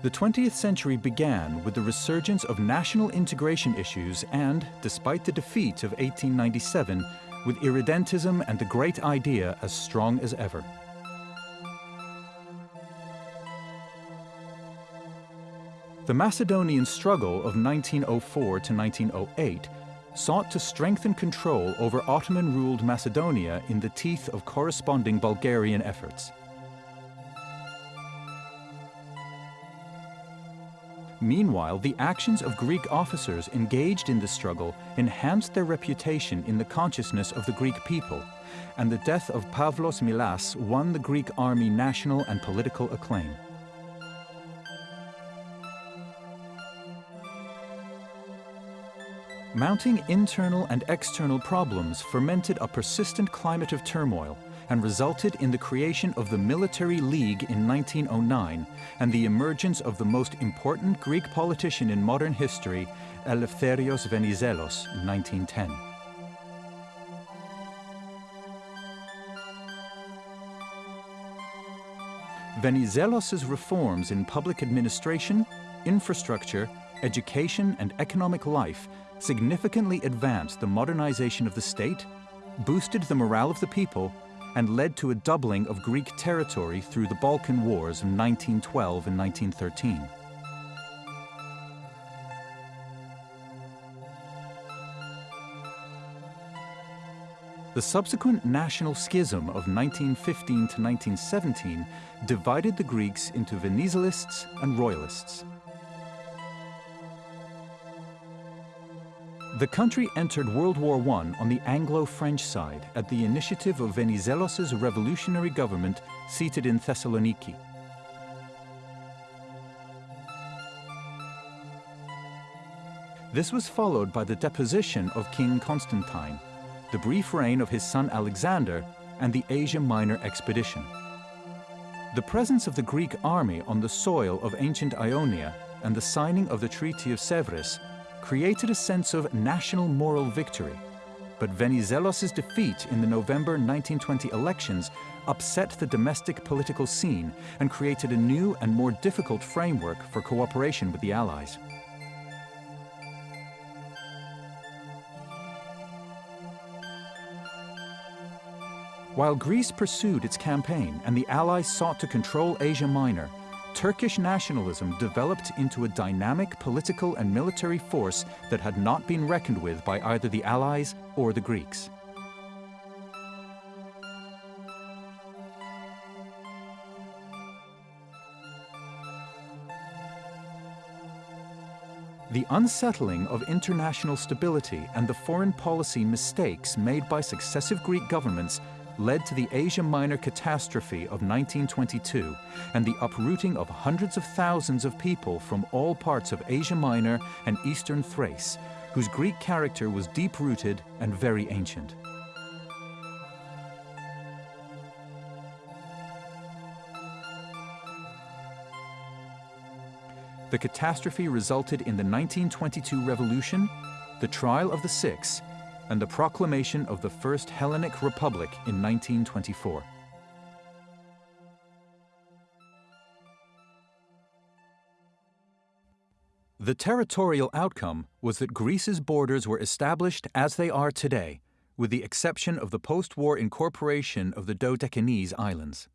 The 20th century began with the resurgence of national integration issues and, despite the defeat of 1897, with irredentism and the great idea as strong as ever. The Macedonian struggle of 1904 to 1908 sought to strengthen control over Ottoman-ruled Macedonia in the teeth of corresponding Bulgarian efforts. Meanwhile, the actions of Greek officers engaged in the struggle enhanced their reputation in the consciousness of the Greek people, and the death of Pavlos Milas won the Greek army national and political acclaim. Mounting internal and external problems fermented a persistent climate of turmoil, and resulted in the creation of the Military League in 1909 and the emergence of the most important Greek politician in modern history, Eleftherios Venizelos, in 1910. Venizelos' reforms in public administration, infrastructure, education and economic life significantly advanced the modernization of the state, boosted the morale of the people and led to a doubling of Greek territory through the Balkan Wars of 1912 and 1913. The subsequent national schism of 1915 to 1917 divided the Greeks into Venizelists and Royalists. The country entered World War I on the Anglo-French side at the initiative of Venizelos' revolutionary government seated in Thessaloniki. This was followed by the deposition of King Constantine, the brief reign of his son Alexander, and the Asia Minor expedition. The presence of the Greek army on the soil of ancient Ionia and the signing of the Treaty of Sèvres created a sense of national moral victory. But Venizelos' defeat in the November 1920 elections upset the domestic political scene and created a new and more difficult framework for cooperation with the Allies. While Greece pursued its campaign and the Allies sought to control Asia Minor, Turkish nationalism developed into a dynamic political and military force that had not been reckoned with by either the Allies or the Greeks. The unsettling of international stability and the foreign policy mistakes made by successive Greek governments led to the Asia Minor catastrophe of 1922 and the uprooting of hundreds of thousands of people from all parts of Asia Minor and eastern Thrace, whose Greek character was deep-rooted and very ancient. The catastrophe resulted in the 1922 revolution, the trial of the Six, and the proclamation of the First Hellenic Republic in 1924. The territorial outcome was that Greece's borders were established as they are today, with the exception of the post-war incorporation of the Dodecanese Islands.